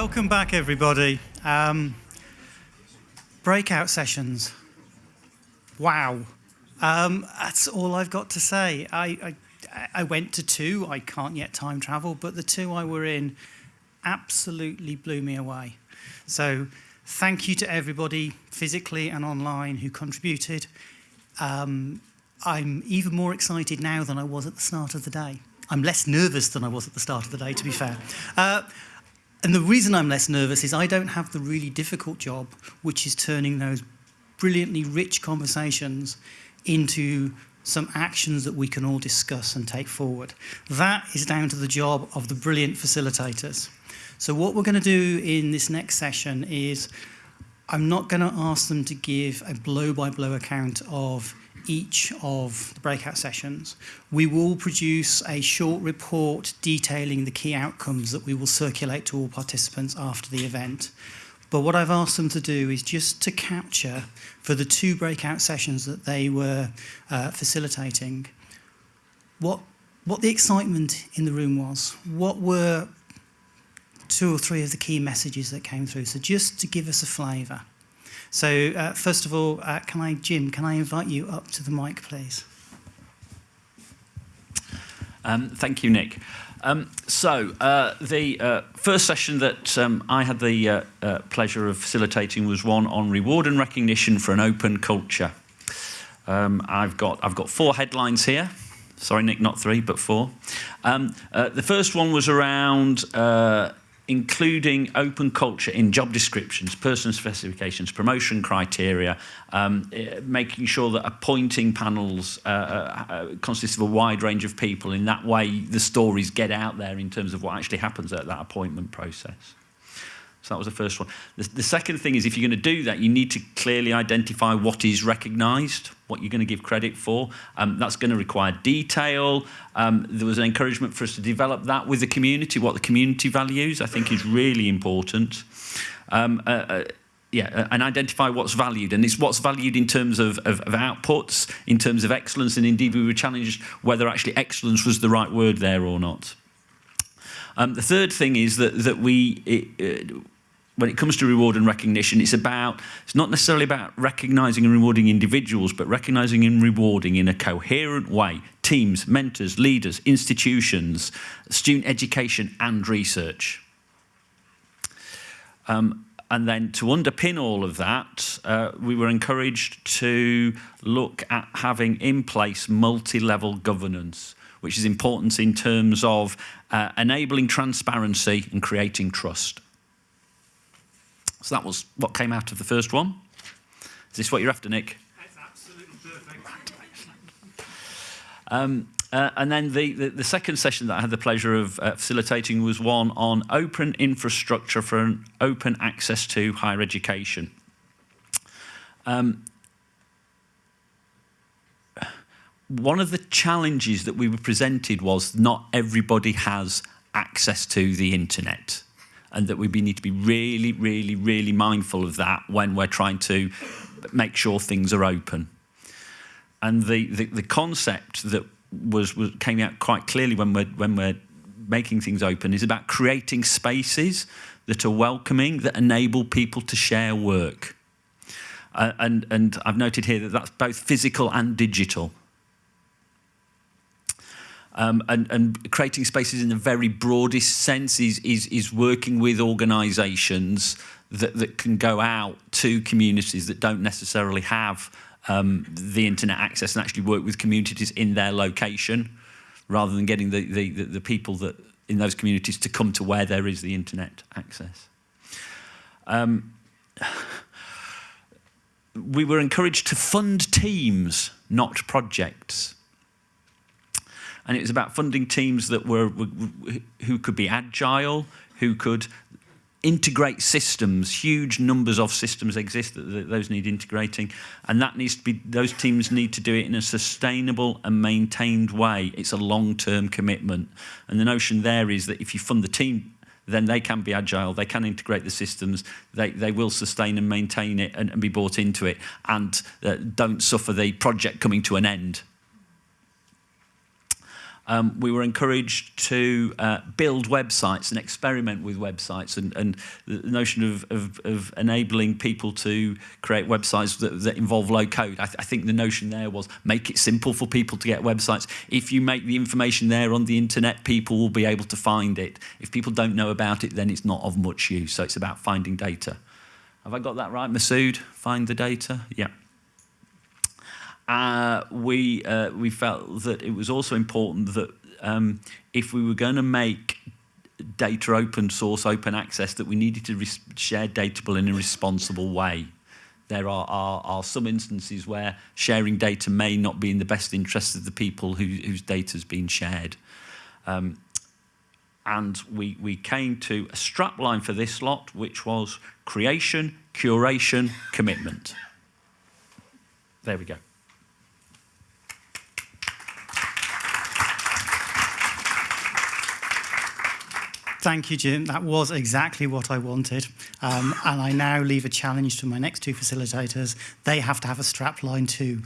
Welcome back, everybody. Um, breakout sessions. Wow. Um, that's all I've got to say. I, I, I went to two. I can't yet time travel, but the two I were in absolutely blew me away. So thank you to everybody physically and online who contributed. Um, I'm even more excited now than I was at the start of the day. I'm less nervous than I was at the start of the day, to be fair. Uh, and the reason I'm less nervous is I don't have the really difficult job, which is turning those brilliantly rich conversations into some actions that we can all discuss and take forward. That is down to the job of the brilliant facilitators. So what we're going to do in this next session is I'm not going to ask them to give a blow-by-blow -blow account of each of the breakout sessions. We will produce a short report detailing the key outcomes that we will circulate to all participants after the event. But what I've asked them to do is just to capture for the two breakout sessions that they were uh, facilitating what, what the excitement in the room was. What were two or three of the key messages that came through. So just to give us a flavour. So uh, first of all, uh, can I, Jim, can I invite you up to the mic, please? Um, thank you, Nick. Um, so uh, the uh, first session that um, I had the uh, uh, pleasure of facilitating was one on reward and recognition for an open culture. Um, I've got I've got four headlines here. Sorry, Nick, not three, but four. Um, uh, the first one was around uh, including open culture in job descriptions, person specifications, promotion criteria, um, eh, making sure that appointing panels uh, uh, uh, consist of a wide range of people. In that way, the stories get out there in terms of what actually happens at that appointment process. So that was the first one. The, the second thing is if you're going to do that, you need to clearly identify what is recognised, what you're going to give credit for. Um, that's going to require detail. Um, there was an encouragement for us to develop that with the community, what the community values, I think is really important. Um, uh, uh, yeah, uh, and identify what's valued. And it's what's valued in terms of, of, of, outputs, in terms of excellence, and indeed we were challenged whether actually excellence was the right word there or not. Um, the third thing is that, that we, it, uh, when it comes to reward and recognition, it's about, it's not necessarily about recognizing and rewarding individuals, but recognizing and rewarding in a coherent way, teams, mentors, leaders, institutions, student education and research. Um, and then to underpin all of that, uh, we were encouraged to look at having in place multi-level governance, which is important in terms of uh, enabling transparency and creating trust. So that was what came out of the first one. Is this what you're after, Nick? That's absolutely perfect. Um, uh, and then the, the, the, second session that I had the pleasure of uh, facilitating was one on open infrastructure for an open access to higher education. Um, one of the challenges that we were presented was not everybody has access to the internet and that we need to be really, really, really mindful of that when we're trying to make sure things are open. And the, the, the concept that was, was came out quite clearly when we're, when we're making things open is about creating spaces that are welcoming, that enable people to share work. Uh, and, and I've noted here that that's both physical and digital um, and, and creating spaces in the very broadest sense is, is, is working with organisations that, that can go out to communities that don't necessarily have um, the internet access and actually work with communities in their location rather than getting the, the, the, the people that in those communities to come to where there is the internet access. Um, we were encouraged to fund teams, not projects and it was about funding teams that were, who could be agile, who could integrate systems. Huge numbers of systems exist that those need integrating, and that needs to be those teams need to do it in a sustainable and maintained way. It's a long-term commitment, and the notion there is that if you fund the team then they can be agile, they can integrate the systems, they, they will sustain and maintain it and, and be bought into it, and uh, don't suffer the project coming to an end um, we were encouraged to uh, build websites and experiment with websites and, and the notion of, of, of enabling people to create websites that, that involve low code. I, th I think the notion there was make it simple for people to get websites. If you make the information there on the internet, people will be able to find it. If people don't know about it, then it's not of much use. So it's about finding data. Have I got that right, Masood? Find the data? Yeah uh, we, uh, we felt that it was also important that um, if we were going to make data open source, open access, that we needed to share data in a responsible way. There are, are, are, some instances where sharing data may not be in the best interest of the people who, whose data has been shared. Um, and we, we came to a strapline for this lot, which was creation, curation, commitment. There we go. Thank you, Jim. That was exactly what I wanted. Um, and I now leave a challenge to my next two facilitators. They have to have a strap line too.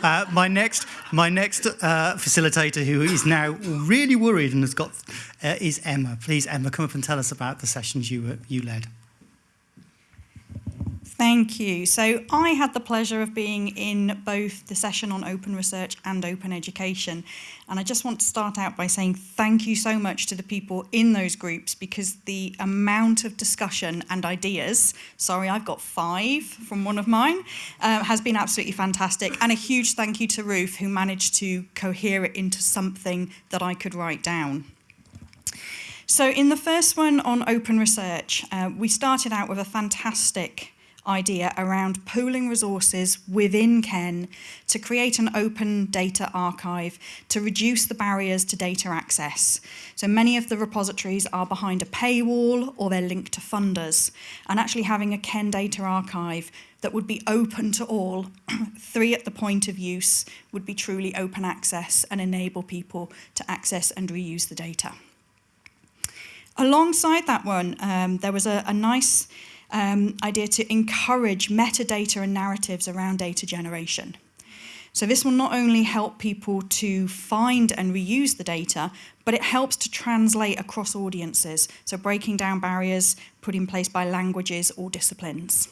Uh, my next, my next uh, facilitator, who is now really worried and has got, uh, is Emma. Please, Emma, come up and tell us about the sessions you, you led. Thank you. So I had the pleasure of being in both the session on open research and open education. And I just want to start out by saying thank you so much to the people in those groups because the amount of discussion and ideas, sorry, I've got five from one of mine, uh, has been absolutely fantastic. And a huge thank you to Ruth who managed to cohere it into something that I could write down. So in the first one on open research, uh, we started out with a fantastic idea around pooling resources within KEN to create an open data archive to reduce the barriers to data access. So many of the repositories are behind a paywall or they're linked to funders. And actually having a KEN data archive that would be open to all, three at the point of use, would be truly open access and enable people to access and reuse the data. Alongside that one, um, there was a, a nice um, idea to encourage metadata and narratives around data generation. So this will not only help people to find and reuse the data, but it helps to translate across audiences. So breaking down barriers put in place by languages or disciplines.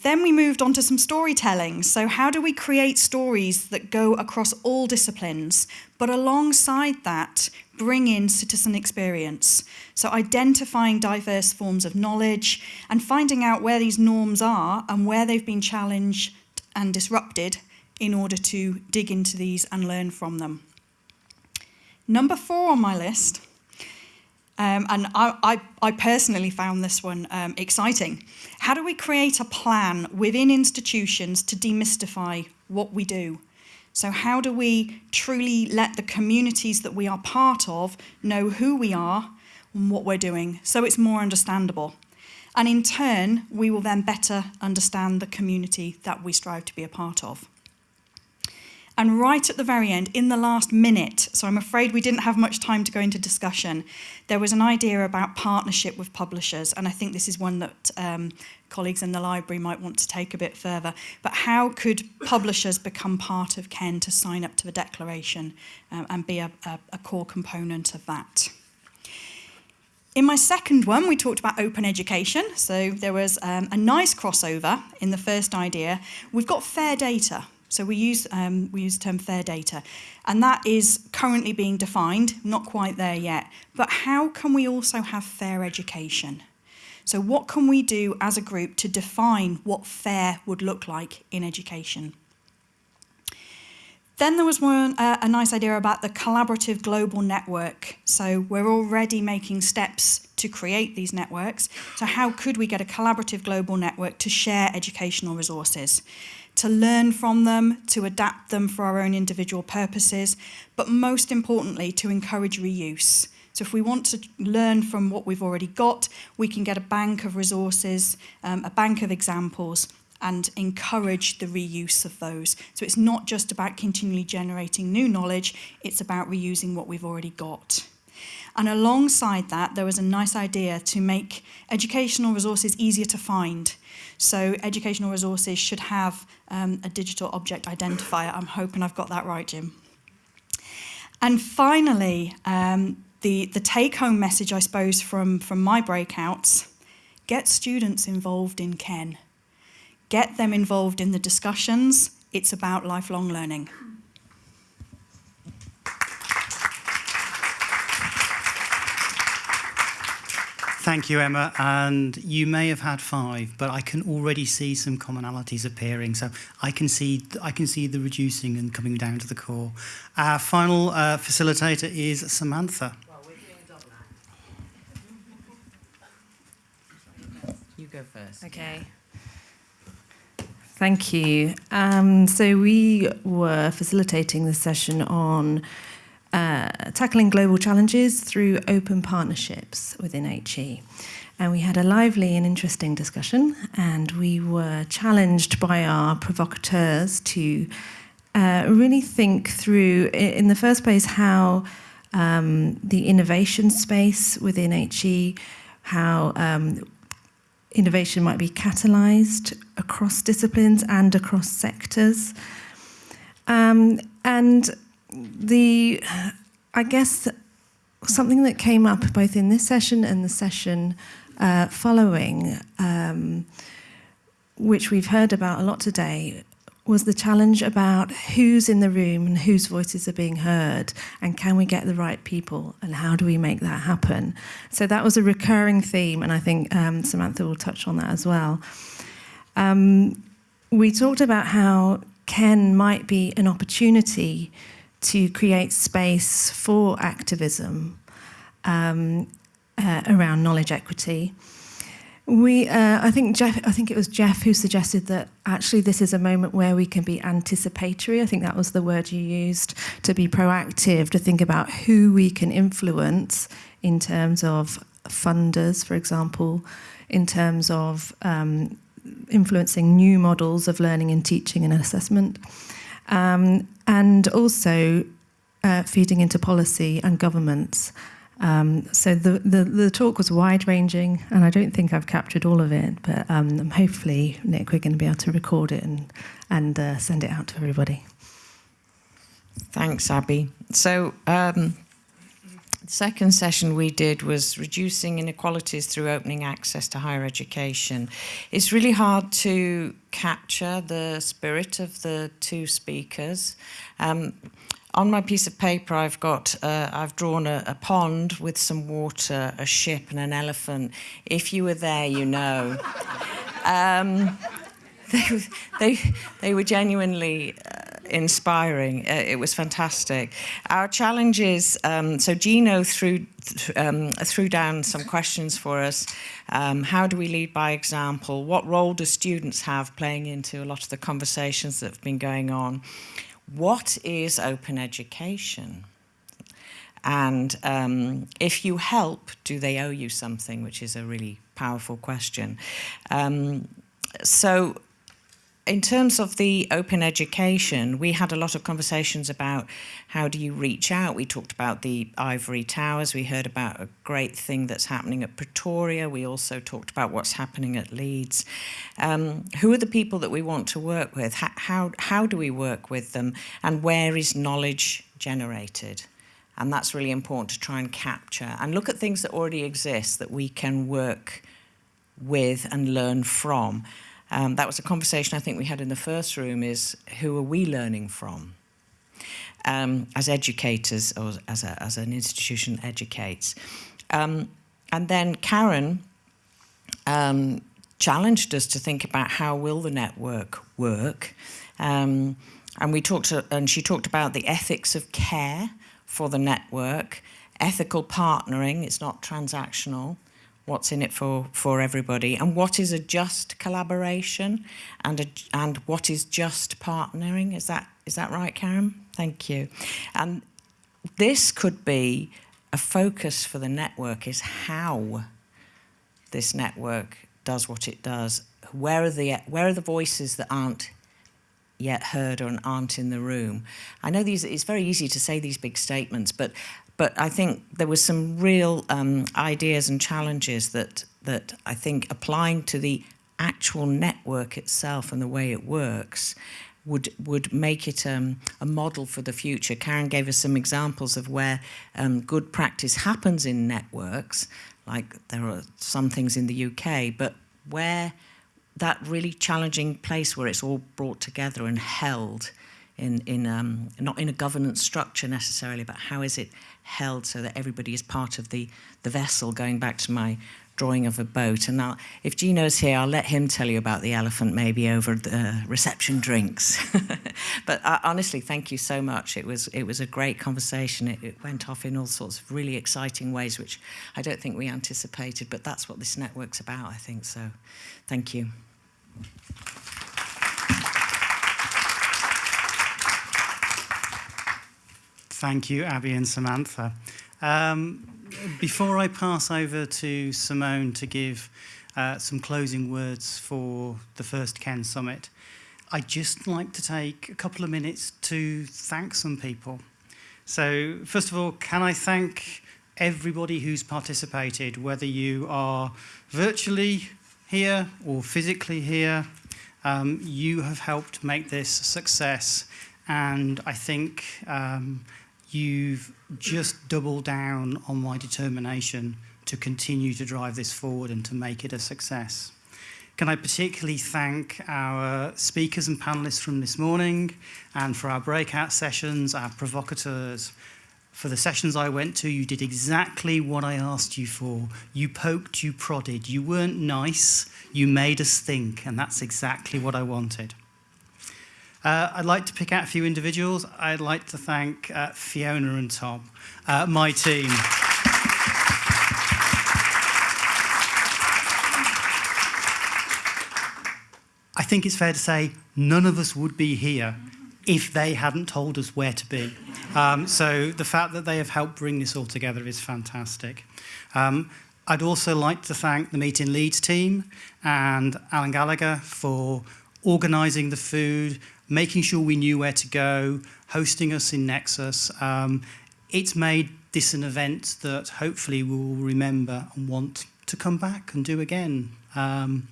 Then we moved on to some storytelling. So how do we create stories that go across all disciplines, but alongside that, bring in citizen experience? So identifying diverse forms of knowledge and finding out where these norms are and where they've been challenged and disrupted in order to dig into these and learn from them. Number four on my list um, and I, I, I, personally found this one um, exciting. How do we create a plan within institutions to demystify what we do? So how do we truly let the communities that we are part of know who we are and what we're doing so it's more understandable? And in turn, we will then better understand the community that we strive to be a part of. And right at the very end, in the last minute, so I'm afraid we didn't have much time to go into discussion, there was an idea about partnership with publishers. And I think this is one that um, colleagues in the library might want to take a bit further. But how could publishers become part of KEN to sign up to the declaration um, and be a, a, a core component of that? In my second one, we talked about open education. So there was um, a nice crossover in the first idea. We've got fair data. So we use, um, we use the term fair data, and that is currently being defined, not quite there yet. But how can we also have fair education? So what can we do as a group to define what fair would look like in education? Then there was one, a nice idea about the collaborative global network. So we're already making steps to create these networks. So how could we get a collaborative global network to share educational resources? to learn from them, to adapt them for our own individual purposes, but most importantly, to encourage reuse. So if we want to learn from what we've already got, we can get a bank of resources, um, a bank of examples, and encourage the reuse of those. So it's not just about continually generating new knowledge, it's about reusing what we've already got. And alongside that, there was a nice idea to make educational resources easier to find. So educational resources should have um, a digital object identifier. I'm hoping I've got that right, Jim. And finally, um, the, the take home message, I suppose, from, from my breakouts get students involved in Ken, get them involved in the discussions. It's about lifelong learning. Thank you, Emma. And you may have had five, but I can already see some commonalities appearing. So I can see I can see the reducing and coming down to the core. Our final uh, facilitator is Samantha. Well, we're doing a double act. You go first. Okay. Thank you. Um, so we were facilitating the session on uh, tackling global challenges through open partnerships within HE. And we had a lively and interesting discussion, and we were challenged by our provocateurs to uh, really think through, in the first place, how um, the innovation space within HE, how um, innovation might be catalyzed across disciplines and across sectors. Um, and the, I guess, something that came up both in this session and the session uh, following, um, which we've heard about a lot today, was the challenge about who's in the room and whose voices are being heard, and can we get the right people, and how do we make that happen? So that was a recurring theme, and I think um, Samantha will touch on that as well. Um, we talked about how Ken might be an opportunity to create space for activism um, uh, around knowledge equity. We, uh, I think Jeff, I think it was Jeff who suggested that actually this is a moment where we can be anticipatory. I think that was the word you used to be proactive, to think about who we can influence in terms of funders, for example, in terms of um, influencing new models of learning and teaching and assessment um, and also uh, feeding into policy and governments. Um, so the, the, the, talk was wide ranging, and I don't think I've captured all of it, but um, hopefully, Nick, we're going to be able to record it and, and uh, send it out to everybody. Thanks, Abby. So um, the second session we did was reducing inequalities through opening access to higher education. It's really hard to capture the spirit of the two speakers. Um, on my piece of paper, I've got, uh, I've drawn a, a, pond with some water, a ship, and an elephant. If you were there, you know. um, they, they, they were genuinely uh, inspiring. Uh, it was fantastic. Our challenge is, um, so Gino threw, um, threw down some questions for us. Um, how do we lead by example? What role do students have playing into a lot of the conversations that have been going on? What is open education? And um, if you help, do they owe you something? Which is a really powerful question. Um, so in terms of the open education, we had a lot of conversations about how do you reach out. We talked about the ivory towers. We heard about a great thing that's happening at Pretoria. We also talked about what's happening at Leeds. Um, who are the people that we want to work with? How, how, how do we work with them? And where is knowledge generated? And that's really important to try and capture and look at things that already exist that we can work with and learn from. Um, that was a conversation I think we had in the first room is who are we learning from? Um, as educators or as, a, as an institution educates. Um, and then Karen um, challenged us to think about how will the network work. Um, and we talked to, and she talked about the ethics of care for the network, ethical partnering, it's not transactional, what's in it for, for everybody, and what is a just collaboration, and, a, and what is just partnering. Is that, is that right, Karen? Thank you. And this could be a focus for the network is how this network does what it does. Where are the, where are the voices that aren't yet heard or aren't in the room. I know these, it's very easy to say these big statements, but but I think there was some real um, ideas and challenges that, that I think applying to the actual network itself and the way it works would would make it um, a model for the future. Karen gave us some examples of where um, good practice happens in networks, like there are some things in the UK, but where that really challenging place where it's all brought together and held in, in um, not in a governance structure necessarily, but how is it held so that everybody is part of the, the vessel, going back to my drawing of a boat. And I'll, if Gino's here, I'll let him tell you about the elephant maybe over the reception drinks. but uh, honestly, thank you so much. It was, it was a great conversation. It, it went off in all sorts of really exciting ways, which I don't think we anticipated, but that's what this network's about, I think. So thank you. Thank you, Abby and Samantha. Um, before I pass over to Simone to give uh, some closing words for the first Ken Summit, I'd just like to take a couple of minutes to thank some people. So, first of all, can I thank everybody who's participated, whether you are virtually here or physically here. Um, you have helped make this a success, and I think um, you've just doubled down on my determination to continue to drive this forward and to make it a success. Can I particularly thank our speakers and panelists from this morning and for our breakout sessions, our provocateurs. For the sessions I went to, you did exactly what I asked you for. You poked, you prodded. You weren't nice, you made us think, and that's exactly what I wanted. Uh, I'd like to pick out a few individuals. I'd like to thank uh, Fiona and Tom, uh, my team. I think it's fair to say none of us would be here if they hadn't told us where to be. Um, so the fact that they have helped bring this all together is fantastic. Um, I'd also like to thank the Meet in Leeds team and Alan Gallagher for organising the food, making sure we knew where to go, hosting us in Nexus. Um, it's made this an event that hopefully we will remember and want to come back and do again. Um,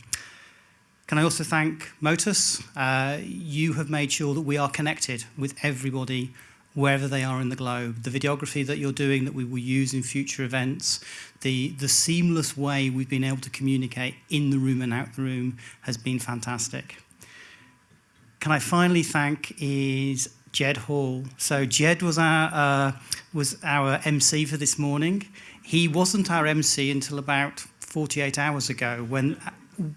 can I also thank Motus? Uh, you have made sure that we are connected with everybody wherever they are in the globe. The videography that you're doing that we will use in future events, the, the seamless way we've been able to communicate in the room and out the room has been fantastic can I finally thank is Jed Hall. So Jed was our uh, was our MC for this morning. He wasn't our MC until about 48 hours ago, when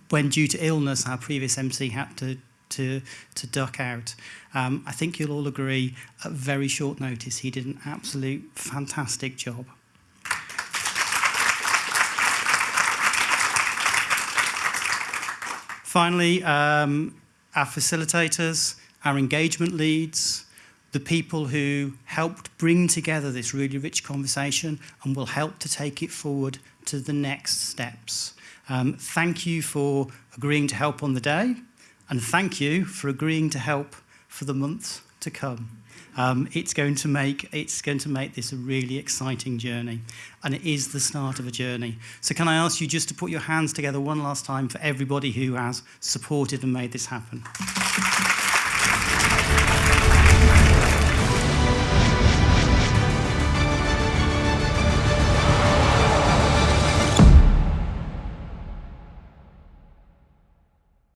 when due to illness, our previous MC had to to to duck out. Um, I think you'll all agree, at very short notice, he did an absolute fantastic job. Finally, um, our facilitators, our engagement leads, the people who helped bring together this really rich conversation and will help to take it forward to the next steps. Um, thank you for agreeing to help on the day, and thank you for agreeing to help for the months to come. Um, it's going to make it's going to make this a really exciting journey, and it is the start of a journey. So can I ask you just to put your hands together one last time for everybody who has supported and made this happen?